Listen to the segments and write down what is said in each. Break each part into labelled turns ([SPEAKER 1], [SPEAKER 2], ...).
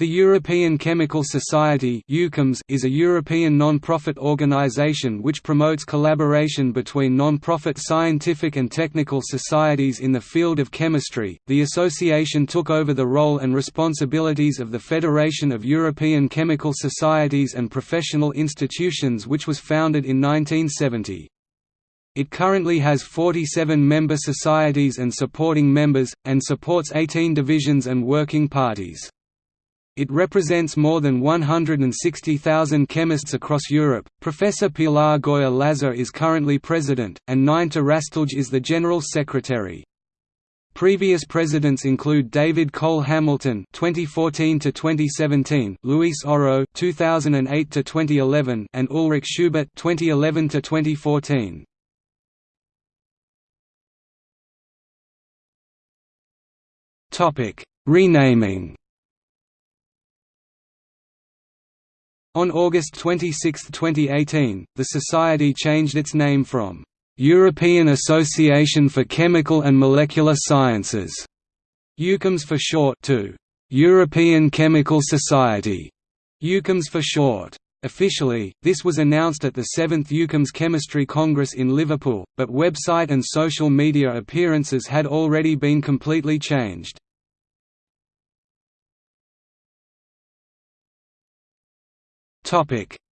[SPEAKER 1] The European Chemical Society is a European non-profit organization which promotes collaboration between non-profit scientific and technical societies in the field of chemistry. The association took over the role and responsibilities of the Federation of European Chemical Societies and Professional Institutions which was founded in 1970. It currently has 47 member societies and supporting members, and supports 18 divisions and working parties. It represents more than 160,000 chemists across Europe. Professor Pilar Goya Laza is currently president, and Nineta Hrastelj is the general secretary. Previous presidents include David Cole Hamilton (2014–2017), Luis Oro (2008–2011), and Ulrich Schubert (2011–2014). Topic: Renaming. On August 26, 2018, the Society changed its name from European Association for Chemical and Molecular Sciences, EUCHEMS for short, to European Chemical Society, EUCHEMS for short. Officially, this was announced at the 7th EUCHEMS Chemistry Congress in Liverpool, but website and social media appearances had already been completely changed.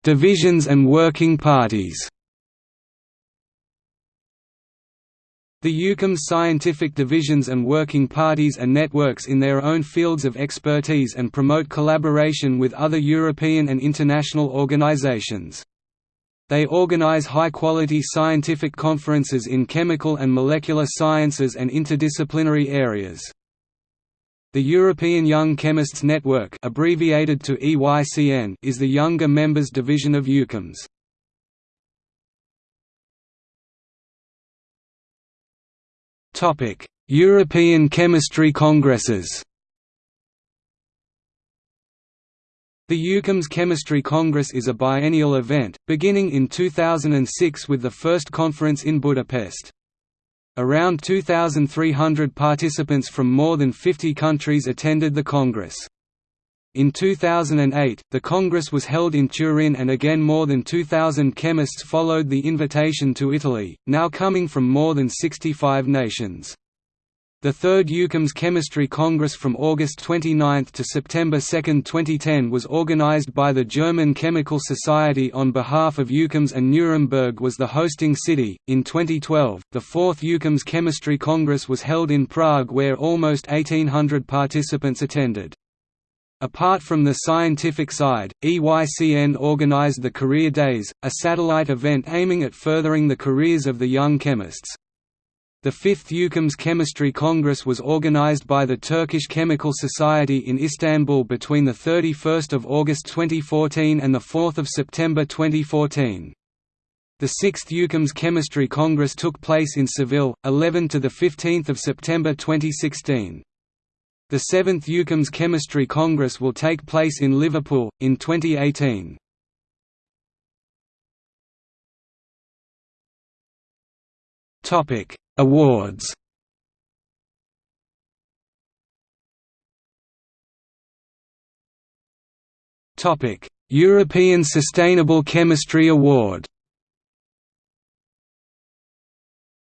[SPEAKER 1] Divisions and working parties. The EUCHEMS scientific divisions and working parties are networks in their own fields of expertise and promote collaboration with other European and international organizations. They organize high-quality scientific conferences in chemical and molecular sciences and interdisciplinary areas. The European Young Chemists Network abbreviated to EYCN is the younger members division of EUCHEMS. European Chemistry Congresses The EUCHEMS Chemistry Congress is a biennial event, beginning in 2006 with the first conference in Budapest. Around 2,300 participants from more than 50 countries attended the Congress. In 2008, the Congress was held in Turin and again more than 2,000 chemists followed the invitation to Italy, now coming from more than 65 nations. The Third EUCHEMS Chemistry Congress from August 29 to September 2, 2010 was organized by the German Chemical Society on behalf of EUCHEMS and Nuremberg was the hosting city. In 2012, the Fourth EUCHEMS Chemistry Congress was held in Prague where almost 1800 participants attended. Apart from the scientific side, EYCN organized the Career Days, a satellite event aiming at furthering the careers of the young chemists. The fifth EUCHEMS Chemistry Congress was organized by the Turkish Chemical Society in Istanbul between 31 August 2014 and 4 September 2014. The sixth EUCHEMS Chemistry Congress took place in Seville, 11 to 15 September 2016. The seventh EUCHEMS Chemistry Congress will take place in Liverpool, in 2018. Topic Awards Topic: European Sustainable Chemistry Award.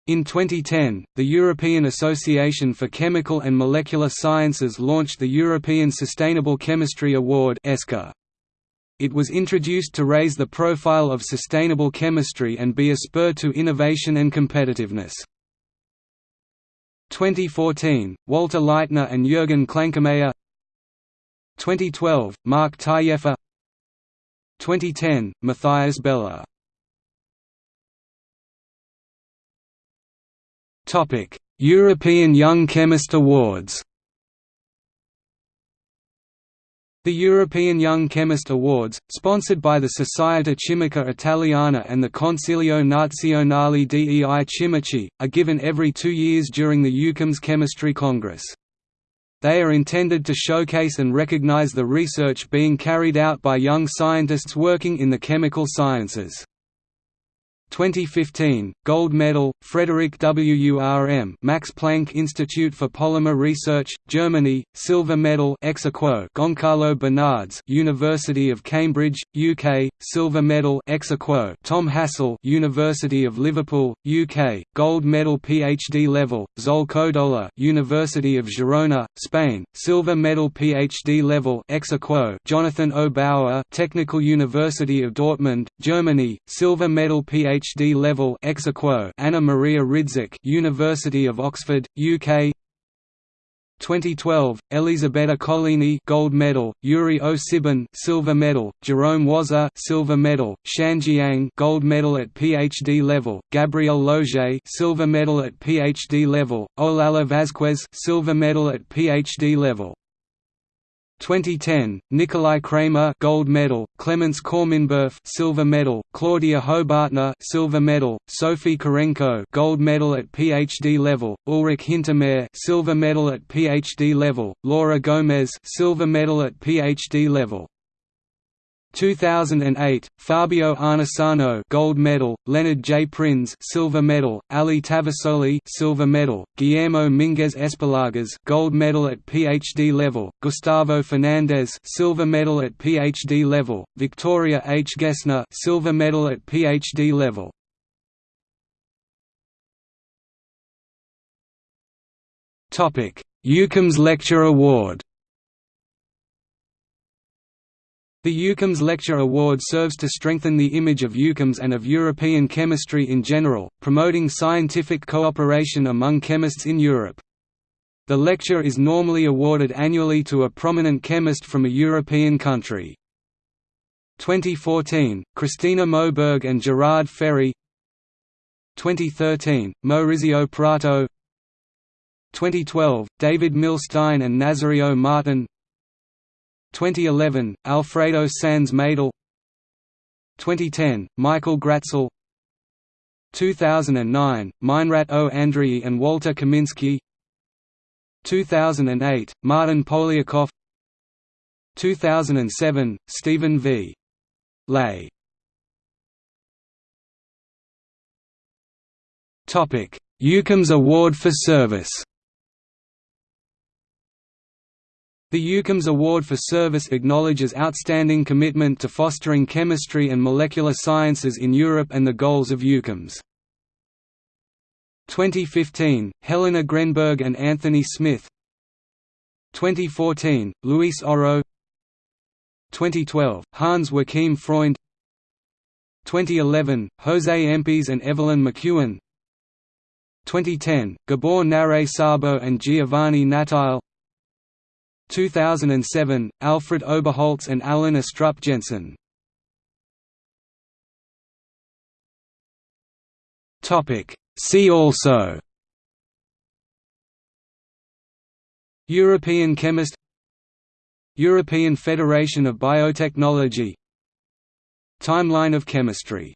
[SPEAKER 1] In 2010, the European Association for Chemical and Molecular Sciences launched the European Sustainable Chemistry Award. It was introduced to raise the profile of sustainable chemistry and be a spur to innovation and competitiveness. 2014, Walter Leitner and Jürgen Klankermayer 2012, Mark Taillefer. 2010, Matthias Beller. European Young Chemist Awards The European Young Chemist Awards, sponsored by the Società Chimica Italiana and the Consiglio Nazionale dei Chimici, are given every two years during the EUCHEMS Chemistry Congress. They are intended to showcase and recognize the research being carried out by young scientists working in the chemical sciences. 2015 Gold Medal Frederick WURM Max Planck Institute for Polymer Research Germany Silver Medal ex aequo Goncalo Bernardes University of Cambridge UK Silver Medal ex aequo Tom Hasell University of Liverpool UK Gold Medal PhD level Zoel Codolà University of Girona Spain Silver Medal PhD level ex aequo Jonathan O. Bauer Technical University of Dortmund Germany Silver Medal PhD PhD level ex Anna Maria Ridzik University of Oxford UK 2012 Elisabetta Collini gold medal Yuri Osibin silver medal Jerome Waser silver medal Shan Jiang gold medal at PhD level Gabriel Loge silver medal at PhD level Olalla Vazquez silver medal at PhD level 2010, Nicolai Cramer gold medal, Clemens Korminberf silver medal, Claudia Hobartner silver medal, Sophie Kurenko gold medal at PhD level, Ulrich Hintermair silver medal at PhD level, Laura Gomez silver medal at PhD level. 2008, Fabio Arnesano gold medal, Leonard J. Prins silver medal, Ali Tavasoli silver medal, Guillermo Minguez Espallargas gold medal at PhD level, Gustavo Fernandez silver medal at PhD level, Victoria H. Gessner silver medal at PhD level. Topic: Lecture Award The EUCHEMS Lecture Award serves to strengthen the image of EUCHEMS and of European chemistry in general, promoting scientific cooperation among chemists in Europe. The lecture is normally awarded annually to a prominent chemist from a European country. 2014, Christina Moberg and Gerard Férey 2013, Maurizio Prato 2012, David Milstein and Nazario Martin 2011, Alfredo Sanz Medel 2010, Michael Gratzel. 2009, Meinrat O. Andreae and Walter Kaminsky. 2008, Martyn Poliakoff 2007, Steven V. Ley EUCHEMS Award for Service The EUCHEMS Award for Service acknowledges outstanding commitment to fostering chemistry and molecular sciences in Europe and the goals of EUCHEMS. 2015, Helena Grennberg and Anthony Smith. 2014, Luis Oro. 2012, Hans Joachim Freund. 2011, Jose Empis and Evelyn McEwen. 2010, Gabor Náray-Szabó and Giovanni Natile 2007, Alfred Oberholz and Alan Astrup Jensen. See also European chemist European Federation of Biotechnology Timeline of chemistry